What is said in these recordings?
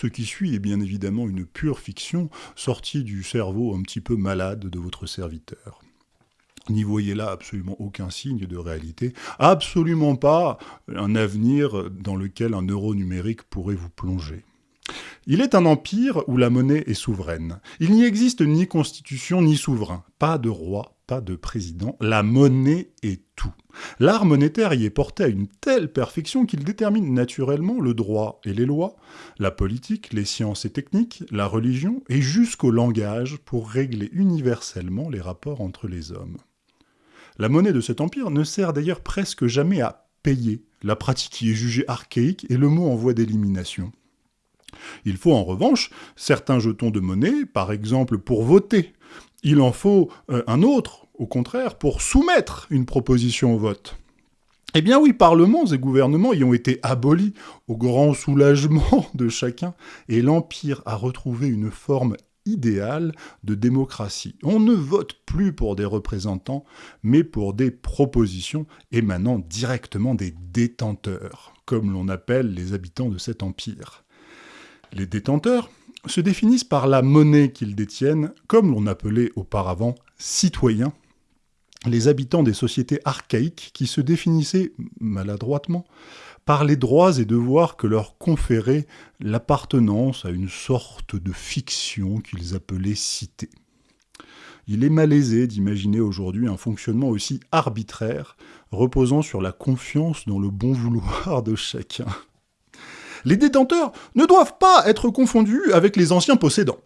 Ce qui suit est bien évidemment une pure fiction, sortie du cerveau un petit peu malade de votre serviteur. N'y voyez là absolument aucun signe de réalité, absolument pas un avenir dans lequel un euro numérique pourrait vous plonger. Il est un empire où la monnaie est souveraine. Il n'y existe ni constitution ni souverain, pas de roi, pas de président. La monnaie est tout. L'art monétaire y est porté à une telle perfection qu'il détermine naturellement le droit et les lois, la politique, les sciences et techniques, la religion et jusqu'au langage pour régler universellement les rapports entre les hommes. La monnaie de cet empire ne sert d'ailleurs presque jamais à payer. La pratique y est jugée archaïque et le mot en voie d'élimination. Il faut en revanche certains jetons de monnaie, par exemple pour voter. Il en faut euh, un autre, au contraire, pour soumettre une proposition au vote. Eh bien oui, parlements et gouvernements y ont été abolis au grand soulagement de chacun, et l'Empire a retrouvé une forme idéale de démocratie. On ne vote plus pour des représentants, mais pour des propositions émanant directement des détenteurs, comme l'on appelle les habitants de cet empire. Les détenteurs se définissent par la monnaie qu'ils détiennent, comme l'on appelait auparavant citoyens, les habitants des sociétés archaïques qui se définissaient maladroitement par les droits et devoirs que leur conférait l'appartenance à une sorte de fiction qu'ils appelaient cité. Il est malaisé d'imaginer aujourd'hui un fonctionnement aussi arbitraire, reposant sur la confiance dans le bon vouloir de chacun. Les détenteurs ne doivent pas être confondus avec les anciens possédants.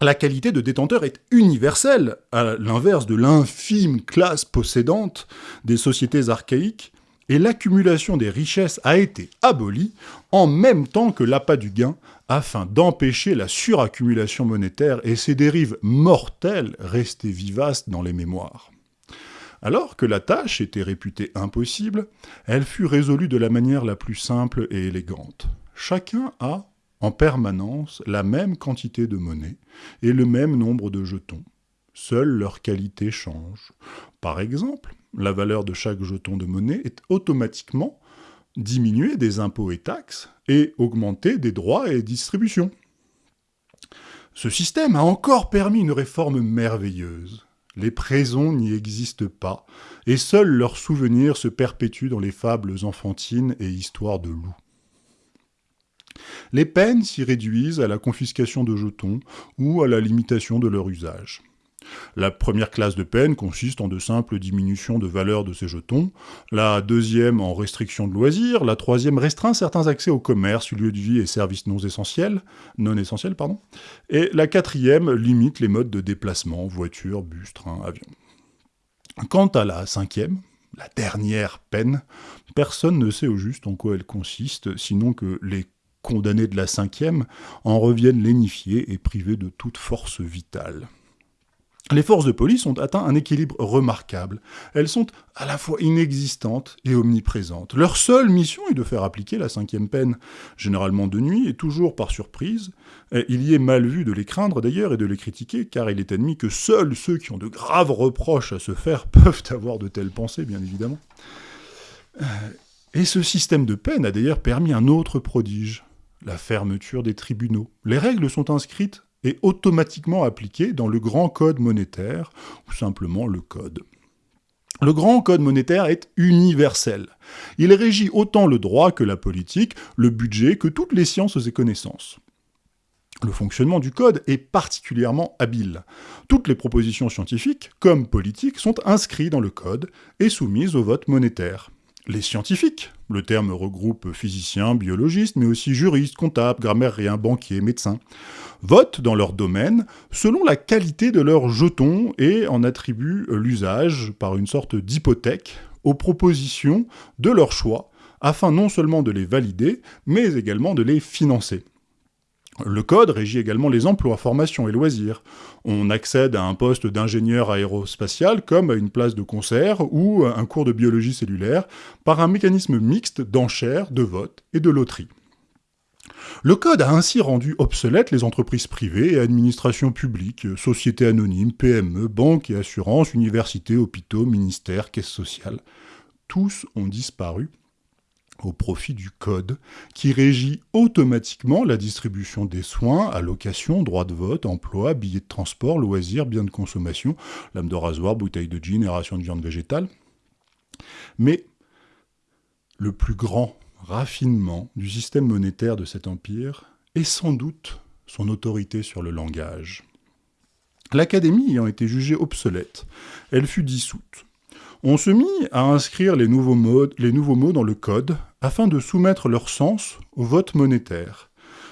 La qualité de détenteur est universelle, à l'inverse de l'infime classe possédante des sociétés archaïques, et l'accumulation des richesses a été abolie en même temps que l'appât du gain afin d'empêcher la suraccumulation monétaire et ses dérives mortelles restées vivaces dans les mémoires. Alors que la tâche était réputée impossible, elle fut résolue de la manière la plus simple et élégante. Chacun a, en permanence, la même quantité de monnaie et le même nombre de jetons. Seule leur qualité change. Par exemple, la valeur de chaque jeton de monnaie est automatiquement diminuée des impôts et taxes et augmentée des droits et distributions. Ce système a encore permis une réforme merveilleuse. Les présons n'y existent pas, et seuls leurs souvenirs se perpétuent dans les fables enfantines et histoires de loups. Les peines s'y réduisent à la confiscation de jetons ou à la limitation de leur usage. La première classe de peine consiste en de simples diminutions de valeur de ces jetons, la deuxième en restriction de loisirs, la troisième restreint certains accès au commerce, lieux de vie et services non essentiels, non essentiels pardon, et la quatrième limite les modes de déplacement, voiture, bus, train, avion. Quant à la cinquième, la dernière peine, personne ne sait au juste en quoi elle consiste, sinon que les condamnés de la cinquième en reviennent lénifiés et privés de toute force vitale. Les forces de police ont atteint un équilibre remarquable. Elles sont à la fois inexistantes et omniprésentes. Leur seule mission est de faire appliquer la cinquième peine, généralement de nuit et toujours par surprise. il y est mal vu de les craindre d'ailleurs et de les critiquer, car il est admis que seuls ceux qui ont de graves reproches à se faire peuvent avoir de telles pensées, bien évidemment. Euh, et ce système de peine a d'ailleurs permis un autre prodige, la fermeture des tribunaux. Les règles sont inscrites est automatiquement appliqué dans le grand code monétaire, ou simplement le code. Le grand code monétaire est universel. Il régit autant le droit que la politique, le budget, que toutes les sciences et connaissances. Le fonctionnement du code est particulièrement habile. Toutes les propositions scientifiques, comme politiques, sont inscrites dans le code et soumises au vote monétaire les scientifiques. Le terme regroupe physiciens, biologistes, mais aussi juristes, comptables, grammairiens, banquiers, médecins, votent dans leur domaine selon la qualité de leurs jetons et en attribuent l'usage par une sorte d'hypothèque aux propositions de leur choix, afin non seulement de les valider, mais également de les financer. Le code régit également les emplois, formations et loisirs. On accède à un poste d'ingénieur aérospatial comme à une place de concert ou un cours de biologie cellulaire par un mécanisme mixte d'enchères, de vote et de loterie. Le code a ainsi rendu obsolètes les entreprises privées et administrations publiques, sociétés anonymes, PME, banques et assurances, universités, hôpitaux, ministères, caisses sociales. Tous ont disparu au profit du code, qui régit automatiquement la distribution des soins, allocations, droits de vote, emploi, billets de transport, loisirs, biens de consommation, lame de rasoir, bouteille de gin et ration de viande végétale. Mais le plus grand raffinement du système monétaire de cet empire est sans doute son autorité sur le langage. L'Académie ayant été jugée obsolète, elle fut dissoute. On se mit à inscrire les nouveaux, mots, dans le code afin de soumettre leur sens au vote monétaire.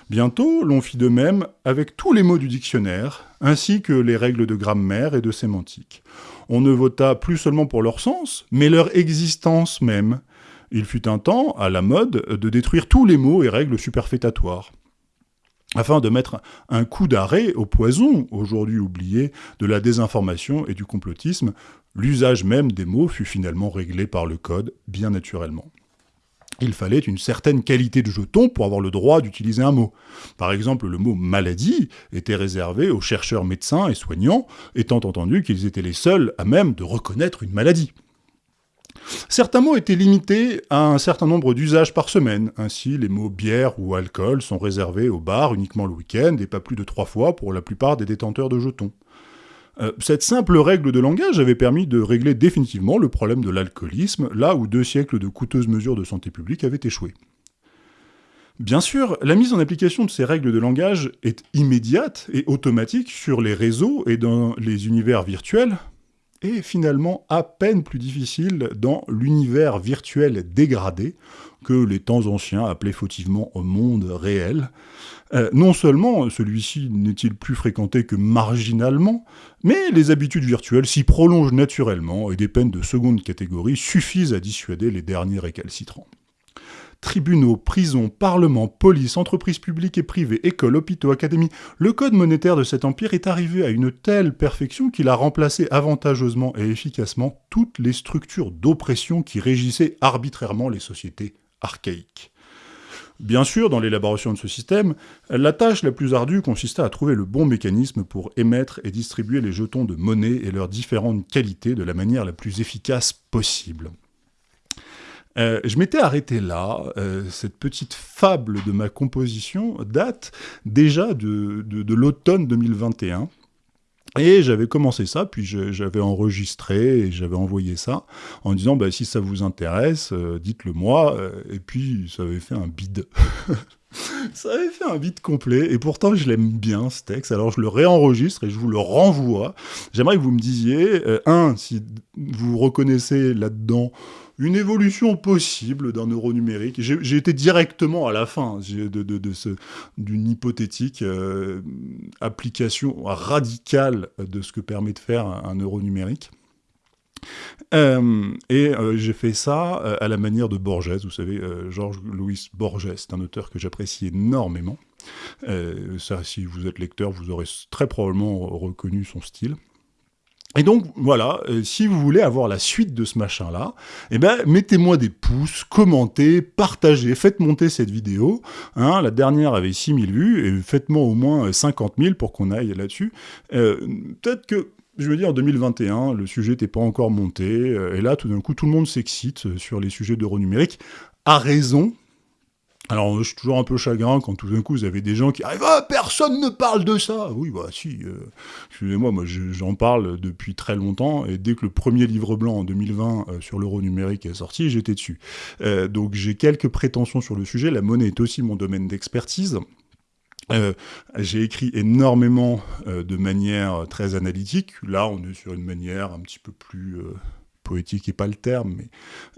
Bientôt, l'on fit de même avec tous les mots du dictionnaire, ainsi que les règles de grammaire et de sémantique. On ne vota plus seulement pour leur sens, mais leur existence même. Il fut un temps, à la mode, de détruire tous les mots et règles superfétatoires afin de mettre un coup d'arrêt au poison, aujourd'hui oublié, de la désinformation et du complotisme, l'usage même des mots fut finalement réglé par le code, bien naturellement. Il fallait une certaine qualité de jeton pour avoir le droit d'utiliser un mot. Par exemple, le mot maladie était réservé aux chercheurs médecins et soignants, étant entendu qu'ils étaient les seuls à même de reconnaître une maladie. Certains mots étaient limités à un certain nombre d'usages par semaine. Ainsi, les mots bière ou alcool sont réservés au bar uniquement le week-end et pas plus de trois fois pour la plupart des détenteurs de jetons. Euh, cette simple règle de langage avait permis de régler définitivement le problème de l'alcoolisme, là où deux siècles de coûteuses mesures de santé publique avaient échoué. Bien sûr, la mise en application de ces règles de langage est immédiate et automatique sur les réseaux et dans les univers virtuels, et finalement à peine plus difficile dans l'univers virtuel dégradé que les temps anciens appelaient fautivement au monde réel. Euh, non seulement celui-ci n'est-il plus fréquenté que marginalement, mais les habitudes virtuelles s'y prolongent naturellement et des peines de seconde catégorie suffisent à dissuader les derniers récalcitrants tribunaux, prisons, parlements, police, entreprises publiques et privées, écoles, hôpitaux, académies, le code monétaire de cet empire est arrivé à une telle perfection qu'il a remplacé avantageusement et efficacement toutes les structures d'oppression qui régissaient arbitrairement les sociétés archaïques. Bien sûr, dans l'élaboration de ce système, la tâche la plus ardue consistait à trouver le bon mécanisme pour émettre et distribuer les jetons de monnaie et leurs différentes qualités de la manière la plus efficace possible. Euh, je m'étais arrêté là. Euh, cette petite fable de ma composition date déjà de, l'automne 2021. Et j'avais commencé ça, puis j'avais enregistré et j'avais envoyé ça en disant bah, si ça vous intéresse, euh, dites-le moi. et puis ça avait fait un bide. ça avait fait un bide complet. Et pourtant, je l'aime bien ce texte. Alors je le réenregistre et je vous le renvoie. J'aimerais que vous me disiez, un, si vous reconnaissez là-dedans une évolution possible d'un euro numérique. J'ai été directement à la fin d'une de, hypothétique euh, application radicale de ce que permet de faire un, euro numérique. Euh, et euh, j'ai fait ça à la manière de Borges, vous savez, Georges Louis Borges, c'est un auteur que j'apprécie énormément. ça, si vous êtes lecteur, vous aurez très probablement reconnu son style. Et donc, voilà, euh, si vous voulez avoir la suite de ce machin-là, eh ben, mettez-moi des pouces, commentez, partagez, faites monter cette vidéo. Hein, la dernière avait 6000 vues, et faites-moi au moins 50 000 pour qu'on aille là-dessus. Euh, peut-être que, je veux dire, en 2021, le sujet n'était pas encore monté, euh, et là, tout d'un coup, tout le monde s'excite sur les sujets d'euro numérique, à raison, alors, je suis toujours un peu chagrin quand tout d'un coup vous avez des gens qui arrivent Ah, personne ne parle de ça Oui, bah si, euh, excusez-moi, moi, j'en parle depuis très longtemps, et dès que le premier livre blanc en 2020 euh, sur l'euro numérique est sorti, j'étais dessus. Euh, donc j'ai quelques prétentions sur le sujet, la monnaie est aussi mon domaine d'expertise. j'ai écrit énormément de manière très analytique. Là, on est sur une manière un petit peu plus poétique n'est pas le terme, mais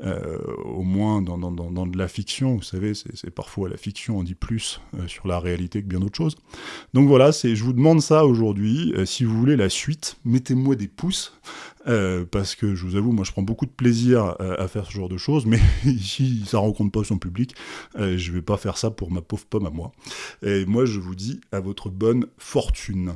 euh, au moins dans, de la fiction, vous savez, c'est parfois la fiction en dit plus euh, sur la réalité que bien d'autres choses. Donc voilà, je vous demande ça aujourd'hui. Euh, si vous voulez la suite, mettez-moi des pouces, parce que je vous avoue, moi je prends beaucoup de plaisir à faire ce genre de choses, mais si ça rencontre pas son public, je vais pas faire ça pour ma pauvre pomme à moi. Et moi je vous dis à votre bonne fortune.